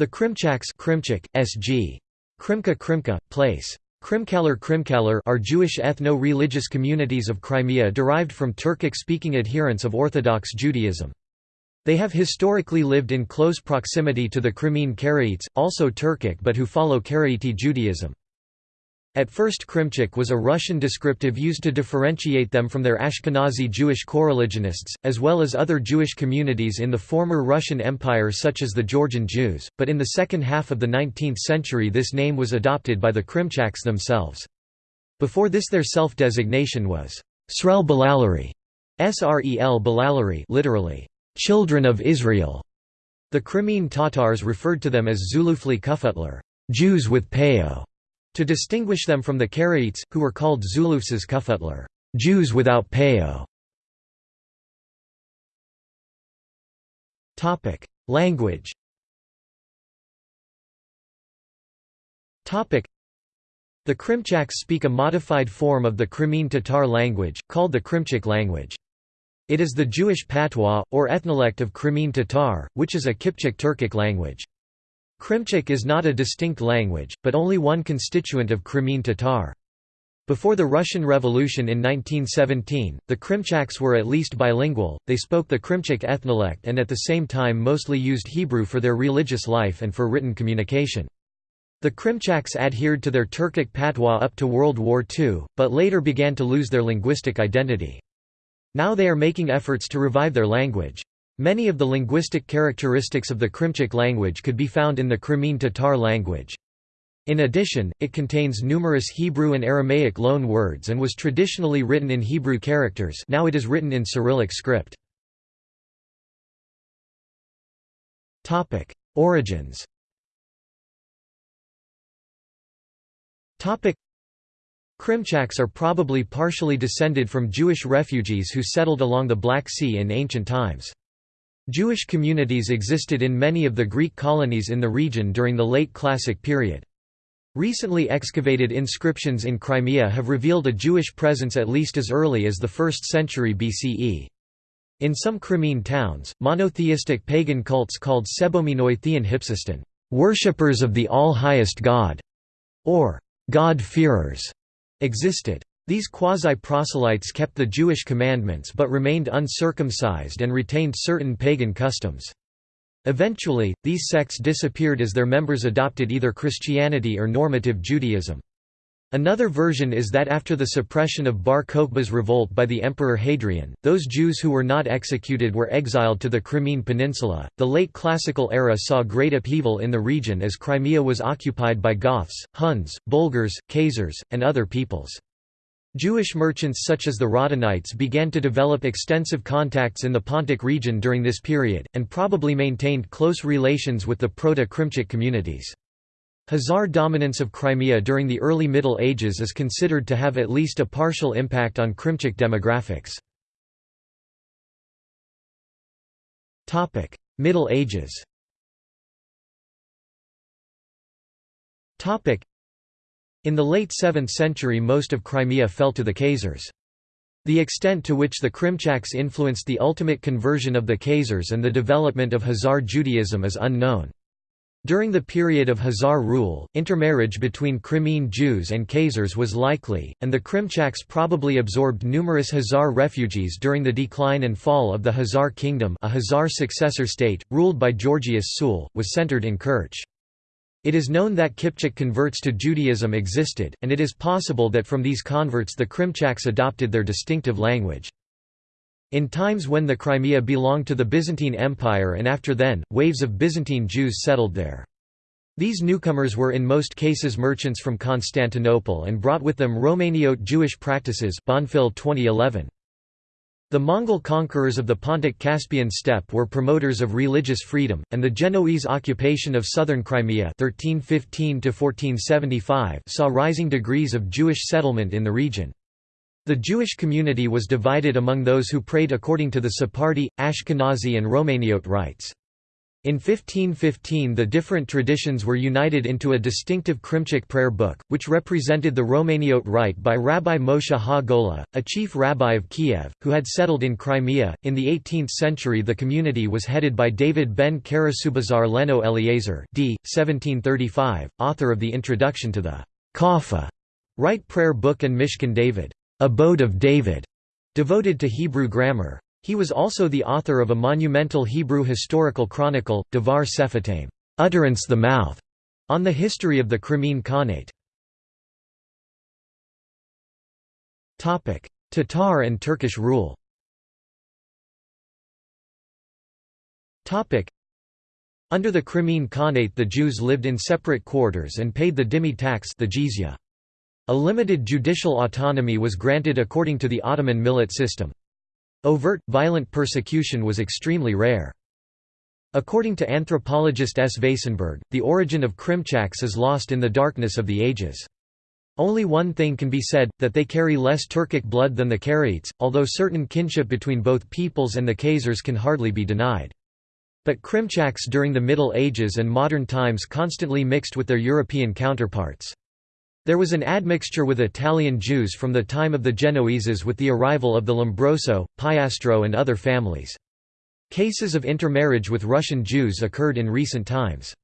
The Krimchaks Krimchak, SG. Krimka Krimka, place. Krimkalar Krimkalar are Jewish ethno-religious communities of Crimea derived from Turkic-speaking adherents of Orthodox Judaism. They have historically lived in close proximity to the Crimean Karaites, also Turkic but who follow Karaite Judaism. At first Krimchak was a Russian descriptive used to differentiate them from their Ashkenazi Jewish coreligionists, as well as other Jewish communities in the former Russian Empire such as the Georgian Jews, but in the second half of the 19th century this name was adopted by the Krimchaks themselves. Before this their self-designation was Srel Balalari, Srel Balalari literally, children of Israel. The Crimean Tatars referred to them as Zulufli Kufutlar, Jews with Peo. To distinguish them from the Karaites, who were called Zulufsas Kufutlar Jews without Peo". Language the Krimchaks speak a modified form of the Crimean Tatar language, called the Krimchak language. It is the Jewish patois, or ethnolect of Crimean Tatar, which is a Kipchak Turkic language. Krimchak is not a distinct language, but only one constituent of Crimean Tatar. Before the Russian Revolution in 1917, the Krimchaks were at least bilingual, they spoke the Krimchak ethnolect and at the same time mostly used Hebrew for their religious life and for written communication. The Krimchaks adhered to their Turkic patois up to World War II, but later began to lose their linguistic identity. Now they are making efforts to revive their language. Many of the linguistic characteristics of the Krimchak language could be found in the Crimean Tatar language. In addition, it contains numerous Hebrew and Aramaic loan words and was traditionally written in Hebrew characters now it is written in Cyrillic script. Origins Krimchaks are probably partially descended from Jewish refugees who settled along the Black Sea in ancient times. Jewish communities existed in many of the Greek colonies in the region during the late Classic period. Recently excavated inscriptions in Crimea have revealed a Jewish presence at least as early as the 1st century BCE. In some Crimean towns, monotheistic pagan cults called Sebominoi Theon Hypsiston, worshippers of the All-Highest God, or God-fearers, existed. These quasi-proselytes kept the Jewish commandments but remained uncircumcised and retained certain pagan customs. Eventually, these sects disappeared as their members adopted either Christianity or normative Judaism. Another version is that after the suppression of Bar Kokhba's revolt by the Emperor Hadrian, those Jews who were not executed were exiled to the Crimean Peninsula. The late Classical era saw great upheaval in the region as Crimea was occupied by Goths, Huns, Bulgars, Khazars, and other peoples. Jewish merchants such as the Radhanites began to develop extensive contacts in the Pontic region during this period, and probably maintained close relations with the Proto-Krimchak communities. Khazar dominance of Crimea during the early Middle Ages is considered to have at least a partial impact on Krimchak demographics. Middle Ages in the late 7th century most of Crimea fell to the Khazars. The extent to which the Krimchaks influenced the ultimate conversion of the Khazars and the development of Khazar Judaism is unknown. During the period of Khazar rule, intermarriage between Crimean Jews and Khazars was likely, and the Krimchaks probably absorbed numerous Khazar refugees during the decline and fall of the Khazar kingdom a Khazar successor state, ruled by Georgius Tzul, was centered in Kerch. It is known that Kipchak converts to Judaism existed, and it is possible that from these converts the Krimchaks adopted their distinctive language. In times when the Crimea belonged to the Byzantine Empire and after then, waves of Byzantine Jews settled there. These newcomers were in most cases merchants from Constantinople and brought with them Romaniote Jewish practices Bonfil 2011. The Mongol conquerors of the Pontic-Caspian steppe were promoters of religious freedom, and the Genoese occupation of southern Crimea 1315 saw rising degrees of Jewish settlement in the region. The Jewish community was divided among those who prayed according to the Sephardi, Ashkenazi and Romaniote rites. In 1515 the different traditions were united into a distinctive Krimchak prayer book, which represented the Romaniote rite by Rabbi Moshe Ha-Gola, a chief rabbi of Kiev, who had settled in Crimea. In the 18th century the community was headed by David ben Karasubazar Leno Eliezer d. 1735, author of the introduction to the Kafa rite prayer book and Mishkan David, abode of David, devoted to Hebrew grammar. He was also the author of a monumental Hebrew historical chronicle, Devar Sephatim utterance the mouth", on the history of the Crimean Khanate. Topic: Tatar and Turkish rule Topic: Under the Crimean Khanate the Jews lived in separate quarters and paid the dhimmi tax the jizya. A limited judicial autonomy was granted according to the Ottoman millet system. Overt, violent persecution was extremely rare. According to anthropologist S. Weissenberg, the origin of Krimchaks is lost in the darkness of the ages. Only one thing can be said, that they carry less Turkic blood than the Karaites, although certain kinship between both peoples and the Khazars can hardly be denied. But Krimchaks during the Middle Ages and modern times constantly mixed with their European counterparts. There was an admixture with Italian Jews from the time of the Genoeses with the arrival of the Lombroso, Piastro and other families. Cases of intermarriage with Russian Jews occurred in recent times.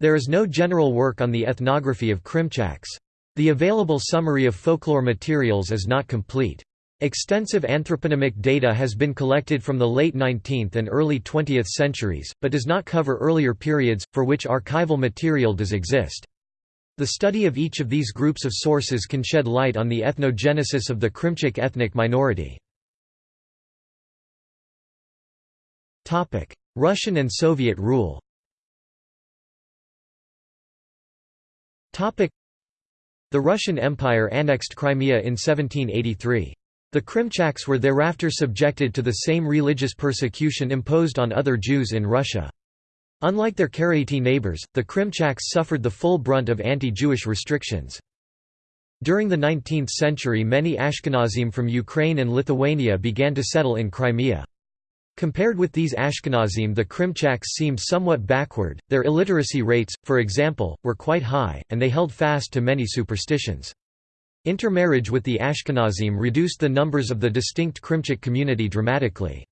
There is no general work on the ethnography of Krimchaks. The available summary of folklore materials is not complete. Extensive anthroponymic data has been collected from the late 19th and early 20th centuries, but does not cover earlier periods, for which archival material does exist. The study of each of these groups of sources can shed light on the ethnogenesis of the Krimchak ethnic minority. Russian and Soviet rule The Russian Empire annexed Crimea in 1783. The Krimchaks were thereafter subjected to the same religious persecution imposed on other Jews in Russia. Unlike their Karaite neighbors, the Krimchaks suffered the full brunt of anti-Jewish restrictions. During the 19th century many Ashkenazim from Ukraine and Lithuania began to settle in Crimea. Compared with these Ashkenazim the Krimchaks seemed somewhat backward, their illiteracy rates, for example, were quite high, and they held fast to many superstitions. Intermarriage with the Ashkenazim reduced the numbers of the distinct Krimchak community dramatically.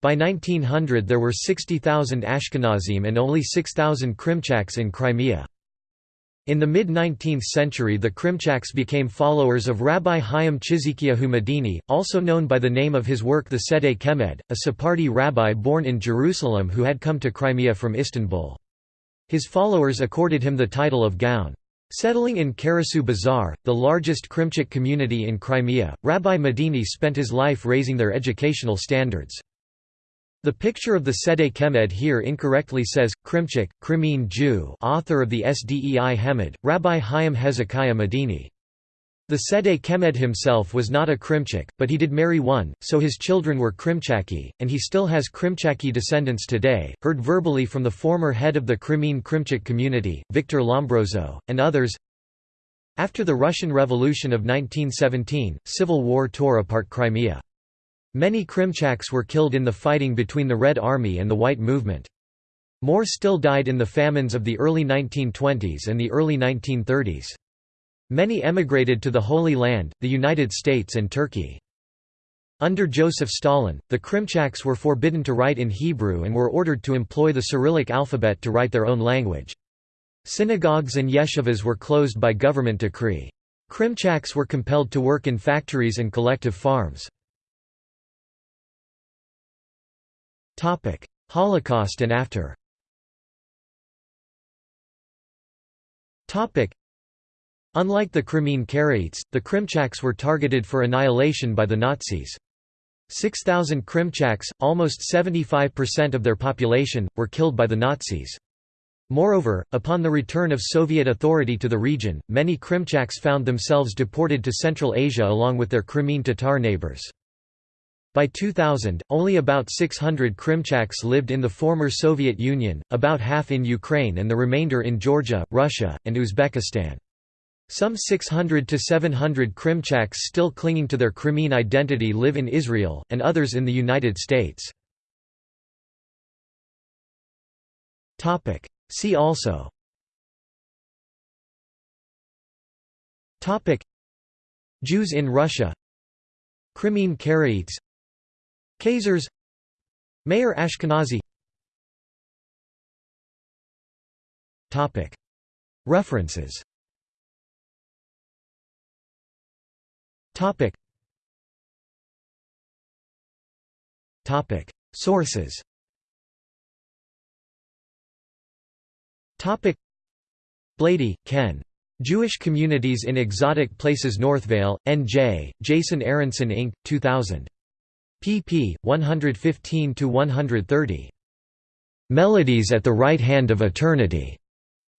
By 1900 there were 60,000 Ashkenazim and only 6,000 Krimchaks in Crimea. In the mid-19th century the Krimchaks became followers of Rabbi Chaim Chizkiyahu Medini, also known by the name of his work the Sedei Chemed, a Sephardi rabbi born in Jerusalem who had come to Crimea from Istanbul. His followers accorded him the title of Gaon. Settling in Karasu Bazar, the largest Krimchak community in Crimea, Rabbi Medini spent his life raising their educational standards. The picture of the Sede Chemed here incorrectly says, Krimchik, Crimean Jew author of the Sdei Hemad, Rabbi Chaim Hezekiah Medini. The Sedei Chemed himself was not a Krimchik, but he did marry one, so his children were Krimchaki, and he still has Krimchaki descendants today, heard verbally from the former head of the Crimean Krimchik community, Victor Lombroso, and others. After the Russian Revolution of 1917, civil war tore apart Crimea. Many Krimchaks were killed in the fighting between the Red Army and the White Movement. More still died in the famines of the early 1920s and the early 1930s. Many emigrated to the Holy Land, the United States and Turkey. Under Joseph Stalin, the Krimchaks were forbidden to write in Hebrew and were ordered to employ the Cyrillic alphabet to write their own language. Synagogues and yeshivas were closed by government decree. Krimchaks were compelled to work in factories and collective farms. Holocaust and after. Topic: Unlike the Crimean Karaites, the Krimchaks were targeted for annihilation by the Nazis. 6,000 Krimchaks, almost 75% of their population, were killed by the Nazis. Moreover, upon the return of Soviet authority to the region, many Krimchaks found themselves deported to Central Asia along with their Crimean Tatar neighbors. By 2000, only about 600 Krimchaks lived in the former Soviet Union, about half in Ukraine and the remainder in Georgia, Russia, and Uzbekistan. Some 600 to 700 Krimchaks still clinging to their Crimean identity live in Israel, and others in the United States. See also. Jews in Russia. Crimean Karaites Khazars Mayor Ashkenazi References Sources Blady, Ken. Jewish Communities in Exotic Places Northvale, N.J., Jason Aronson Inc., 2000. Pp. 115–130. "'Melodies at the Right Hand of Eternity'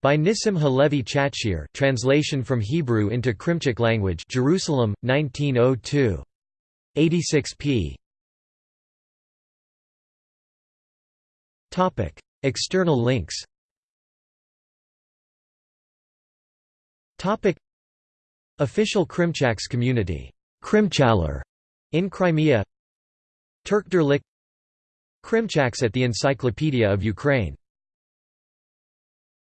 by Nissim Halevi Chatshir translation from Hebrew into Krimchik language Jerusalem, 1902. 86 p. External links Topic Official Krimchaks community Krimchaler in Crimea Turkderlik Krimchaks at the Encyclopedia of Ukraine